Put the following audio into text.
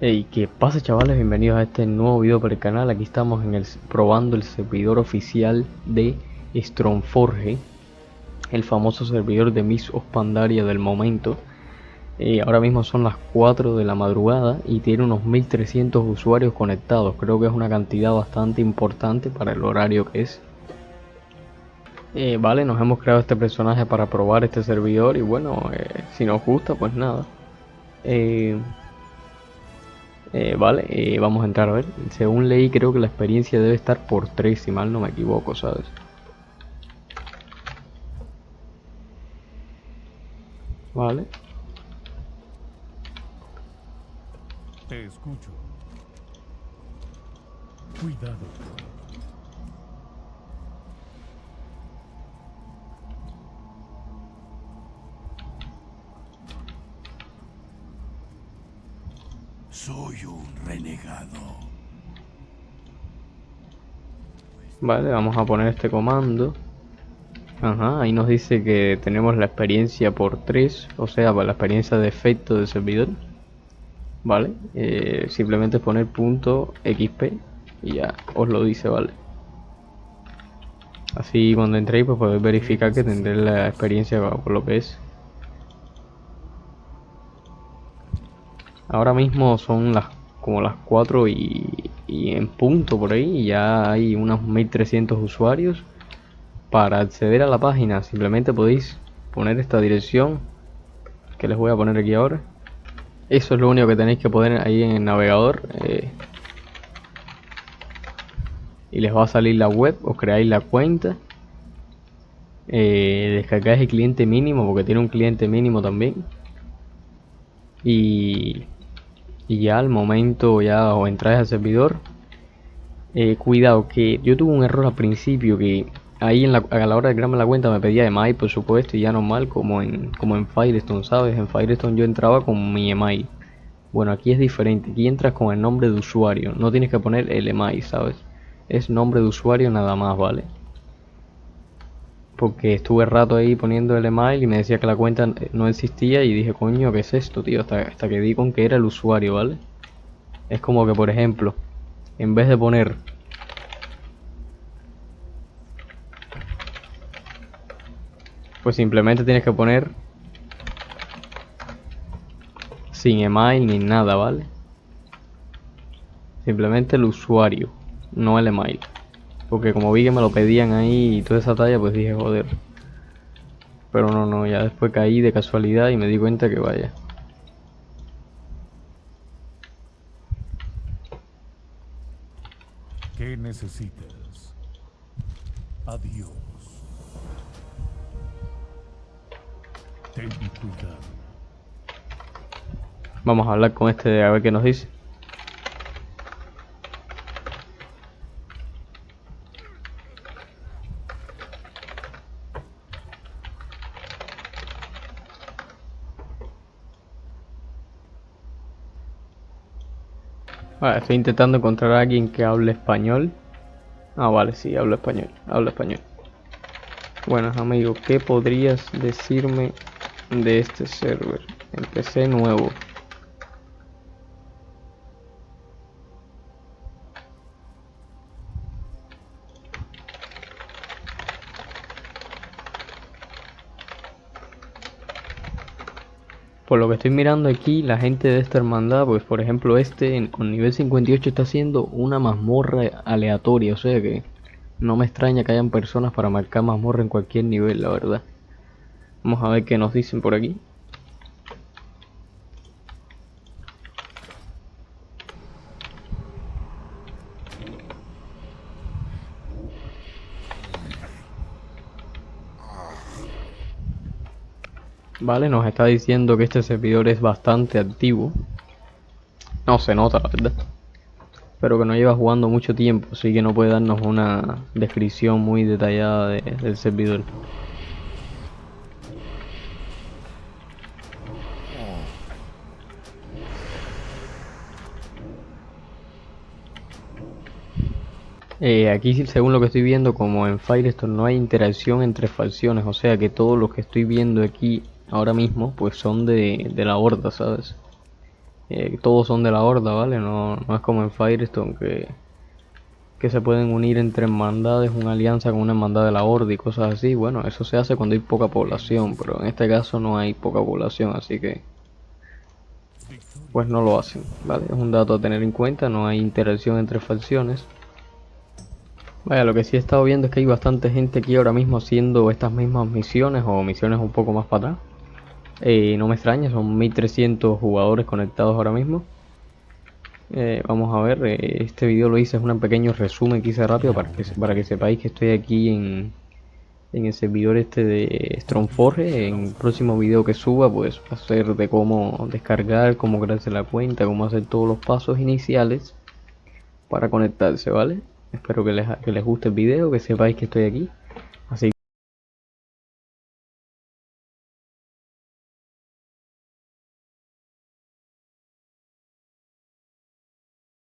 Hey, ¿qué pasa chavales? Bienvenidos a este nuevo video para el canal. Aquí estamos en el, probando el servidor oficial de Strongforge, el famoso servidor de Miss Ospandaria del momento. Eh, ahora mismo son las 4 de la madrugada y tiene unos 1300 usuarios conectados. Creo que es una cantidad bastante importante para el horario que es. Eh, vale, nos hemos creado este personaje para probar este servidor y bueno, eh, si nos gusta pues nada. Eh, vale, eh, vamos a entrar a ver. Según leí, creo que la experiencia debe estar por 3, si mal no me equivoco, ¿sabes? Vale. Te escucho. Cuidado. Soy un renegado. Vale, vamos a poner este comando. Ajá, ahí nos dice que tenemos la experiencia por 3, o sea, para la experiencia de efecto del servidor. Vale, eh, simplemente poner punto XP y ya os lo dice, vale. Así cuando entréis pues podéis verificar que tendré la experiencia por lo que es. Ahora mismo son las como las 4 y, en punto por ahí ya hay unos 1300 usuarios. Para acceder a la página simplemente podéis poner esta dirección que les voy a poner aquí ahora. Eso es lo único que tenéis que poner ahí en el navegador. Eh, y les va a salir la web, os creáis la cuenta. Eh, descargáis el cliente mínimo porque tiene un cliente mínimo también. Y y ya al momento ya o entráis al servidor. Eh, cuidado que yo tuve un error al principio que ahí en la, a la hora de crearme la cuenta me pedía email por supuesto y ya normal como en como en Firestone sabes en Firestone yo entraba con mi email bueno aquí es diferente aquí entras con el nombre de usuario no tienes que poner el email sabes es nombre de usuario nada más vale porque estuve rato ahí poniendo el email y me decía que la cuenta no existía y dije, coño, ¿qué es esto, tío? Hasta, hasta que di con que era el usuario, ¿vale? Es como que, por ejemplo, en vez de poner... Pues simplemente tienes que poner sin email ni nada, ¿vale? Simplemente el usuario, no el email. Porque como vi que me lo pedían ahí y toda esa talla, pues dije, joder. Pero no, no, ya después caí de casualidad y me di cuenta que vaya. ¿Qué necesitas? Adiós. Ten cuidado. Vamos a hablar con este a ver qué nos dice. Vale, estoy intentando encontrar a alguien que hable español. Ah, vale, sí, hablo español, hablo español. Buenas amigos, ¿qué podrías decirme de este server? Empecé nuevo. Por lo que estoy mirando aquí, la gente de esta hermandad, pues por ejemplo este con nivel 58 está haciendo una mazmorra aleatoria, o sea que no me extraña que hayan personas para marcar mazmorra en cualquier nivel, la verdad. Vamos a ver qué nos dicen por aquí. Vale, nos está diciendo que este servidor es bastante activo. No se nota, la verdad. Pero que no lleva jugando mucho tiempo, así que no puede darnos una descripción muy detallada del servidor. Eh, aquí según lo que estoy viendo como en Firestone no hay interacción entre facciones, o sea que todo lo que estoy viendo aquí ahora mismo pues son de, de la horda, ¿sabes? Eh, todos son de la horda, ¿vale? No, no es como en Firestone que, que se pueden unir entre hermandades, una alianza con una hermandad de la horda y cosas así. Bueno, eso se hace cuando hay poca población, pero en este caso no hay poca población, así que pues no lo hacen, ¿vale? Es un dato a tener en cuenta, no hay interacción entre facciones. Vaya, lo que sí he estado viendo es que hay bastante gente aquí ahora mismo haciendo estas mismas misiones o misiones un poco más para atrás. No me extraña, son 1300 jugadores conectados ahora mismo. Eh, vamos a ver, eh, este video lo hice, es un pequeño resumen que hice rápido para que, para que sepáis que estoy aquí en, en el servidor este de Strongforge. En el próximo video que suba, pues a ser de cómo descargar, cómo crearse la cuenta, cómo hacer todos los pasos iniciales para conectarse, ¿vale? Espero que les, que les guste el video, que sepáis que estoy aquí.